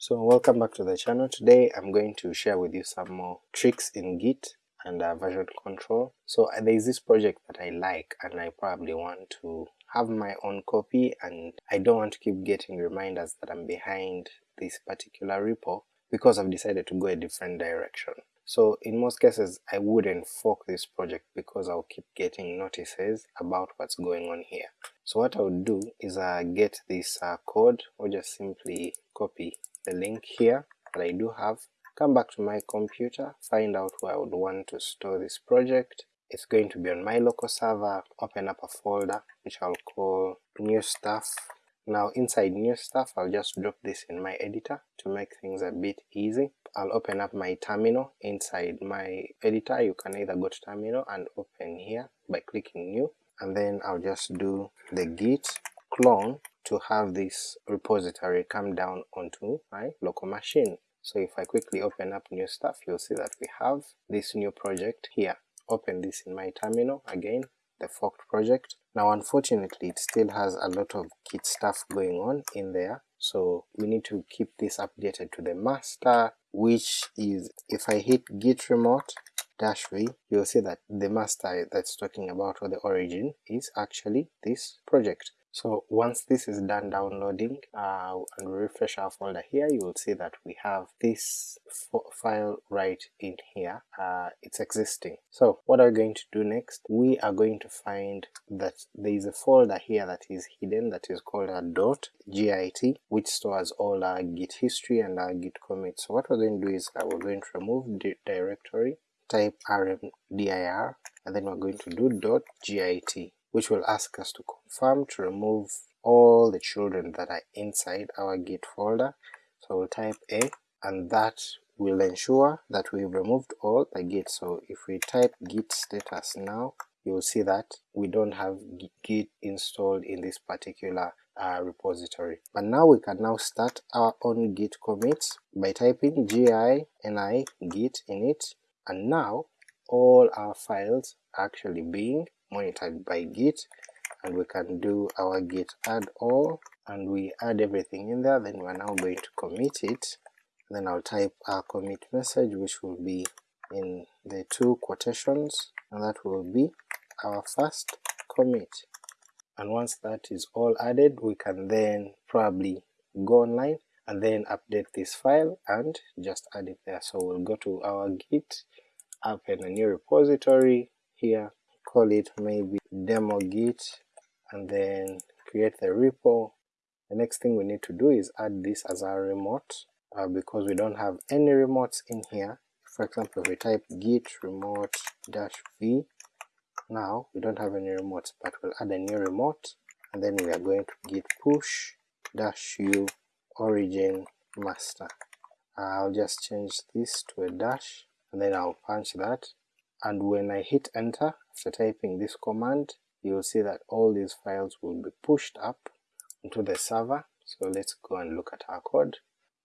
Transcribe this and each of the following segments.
So welcome back to the channel. Today I'm going to share with you some more tricks in Git and uh, version control. So uh, there is this project that I like and I probably want to have my own copy and I don't want to keep getting reminders that I'm behind this particular repo because I've decided to go a different direction. So in most cases I wouldn't fork this project because I'll keep getting notices about what's going on here. So what I would do is uh, get this uh, code or just simply copy the link here that I do have, come back to my computer, find out where I would want to store this project. It's going to be on my local server, open up a folder which I'll call new stuff. Now inside new stuff I'll just drop this in my editor to make things a bit easy. I'll open up my terminal inside my editor, you can either go to terminal and open here by clicking new, and then I'll just do the git clone to have this repository come down onto my local machine. So if I quickly open up new stuff, you'll see that we have this new project here. Open this in my terminal again, the forked project. Now unfortunately it still has a lot of Git stuff going on in there, so we need to keep this updated to the master, which is if I hit git remote dash v, you'll see that the master that's talking about or the origin is actually this project. So once this is done downloading uh, and refresh our folder here, you will see that we have this file right in here, uh, it's existing. So what are we going to do next? We are going to find that there is a folder here that is hidden that is called a .git which stores all our git history and our git commits. So what we're going to do is uh, we're going to remove the directory, type rmdir, and then we're going to do .git which will ask us to confirm to remove all the children that are inside our git folder. So we'll type a and that will ensure that we've removed all the git. So if we type git status now, you will see that we don't have git installed in this particular uh, repository. But now we can now start our own git commits by typing gi ni git init and now all our files are actually being monitored by git and we can do our git add all and we add everything in there then we're now going to commit it. Then I'll type our commit message which will be in the two quotations and that will be our first commit. And once that is all added we can then probably go online and then update this file and just add it there. So we'll go to our git, open a new repository here, call it maybe demo git and then create the repo. The next thing we need to do is add this as our remote uh, because we don't have any remotes in here. For example, if we type git remote dash v, now we don't have any remotes, but we'll add a new remote and then we are going to git push dash u origin master. I'll just change this to a dash and then I'll punch that and when I hit enter after typing this command you'll see that all these files will be pushed up into the server. So let's go and look at our code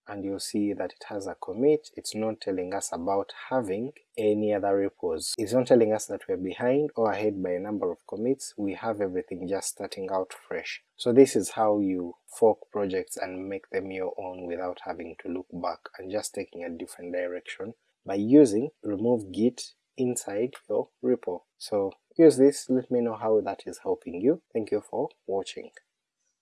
and you'll see that it has a commit, it's not telling us about having any other repos. It's not telling us that we're behind or ahead by a number of commits, we have everything just starting out fresh. So this is how you fork projects and make them your own without having to look back and just taking a different direction by using remove git inside your repo. So use this, let me know how that is helping you. Thank you for watching.